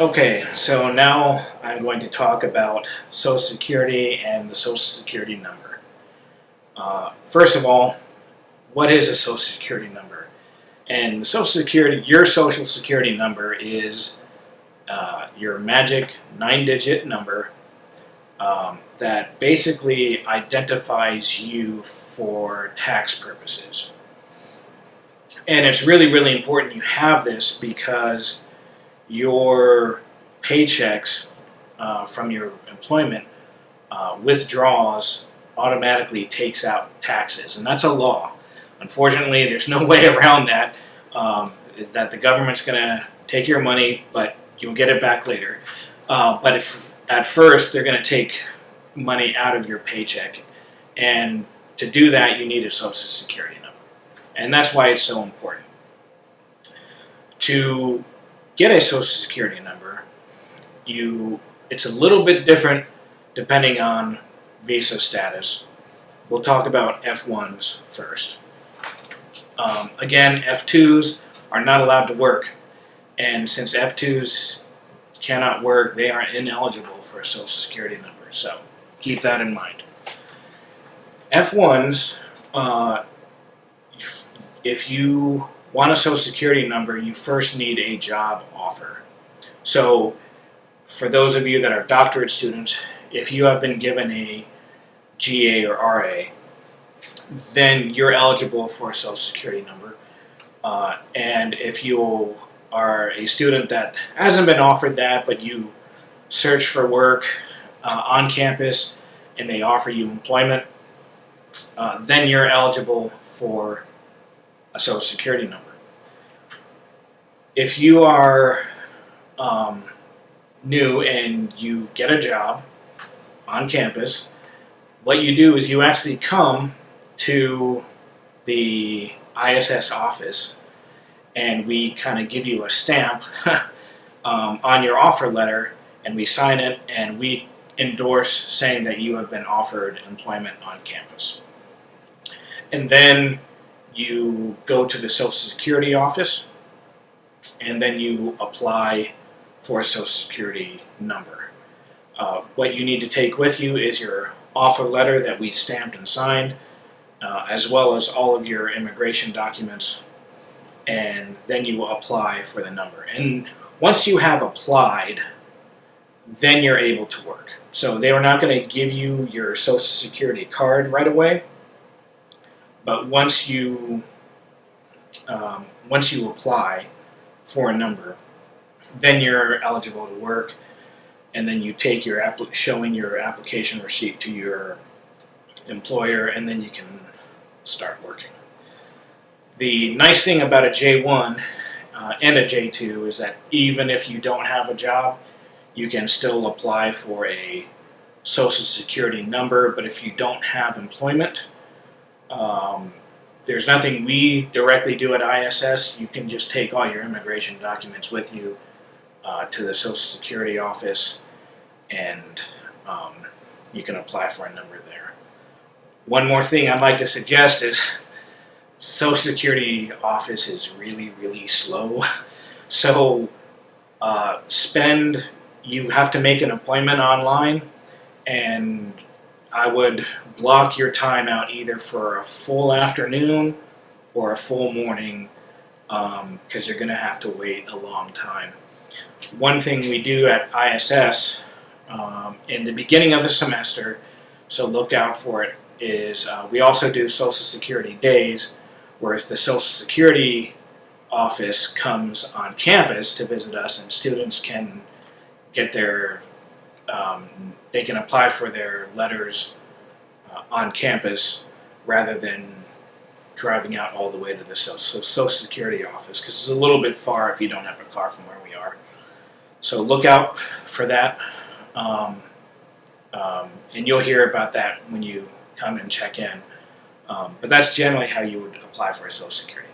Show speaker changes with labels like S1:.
S1: Okay, so now I'm going to talk about Social Security and the Social Security number. Uh, first of all, what is a Social Security number? And Social Security, your Social Security number is uh, your magic nine-digit number um, that basically identifies you for tax purposes. And it's really, really important you have this because your paychecks uh, from your employment uh, withdraws automatically takes out taxes, and that's a law. Unfortunately, there's no way around that. Um, that the government's going to take your money, but you'll get it back later. Uh, but if at first they're going to take money out of your paycheck, and to do that, you need a Social Security number, and that's why it's so important. To get a Social Security number, you it's a little bit different depending on visa status. We'll talk about F1s first. Um, again, F2s are not allowed to work, and since F2s cannot work, they are ineligible for a Social Security number. So keep that in mind. F1s, uh, if, if you want a Social Security number, you first need a job offer. So, for those of you that are doctorate students, if you have been given a GA or RA, then you're eligible for a Social Security number. Uh, and if you are a student that hasn't been offered that, but you search for work uh, on campus and they offer you employment, uh, then you're eligible for a Social Security number. If you are um, new and you get a job on campus, what you do is you actually come to the ISS office and we kind of give you a stamp um, on your offer letter and we sign it and we endorse saying that you have been offered employment on campus. And then you go to the Social Security office and then you apply for a Social Security number. Uh, what you need to take with you is your offer letter that we stamped and signed, uh, as well as all of your immigration documents, and then you apply for the number. And once you have applied, then you're able to work. So they are not going to give you your Social Security card right away, but once you um, once you apply for a number, then you're eligible to work, and then you take your app showing your application receipt to your employer, and then you can start working. The nice thing about a J1 uh, and a J2 is that even if you don't have a job, you can still apply for a social security number, but if you don't have employment, um, there's nothing we directly do at ISS. You can just take all your immigration documents with you uh, to the Social Security office and um, you can apply for a number there. One more thing I'd like to suggest is Social Security office is really, really slow. So uh, spend, you have to make an appointment online and I would block your time out either for a full afternoon or a full morning because um, you're going to have to wait a long time. One thing we do at ISS um, in the beginning of the semester, so look out for it, is uh, we also do Social Security days where the Social Security office comes on campus to visit us and students can get their um, they can apply for their letters uh, on campus rather than driving out all the way to the Social, Social Security office because it's a little bit far if you don't have a car from where we are. So look out for that. Um, um, and you'll hear about that when you come and check in. Um, but that's generally how you would apply for a Social Security.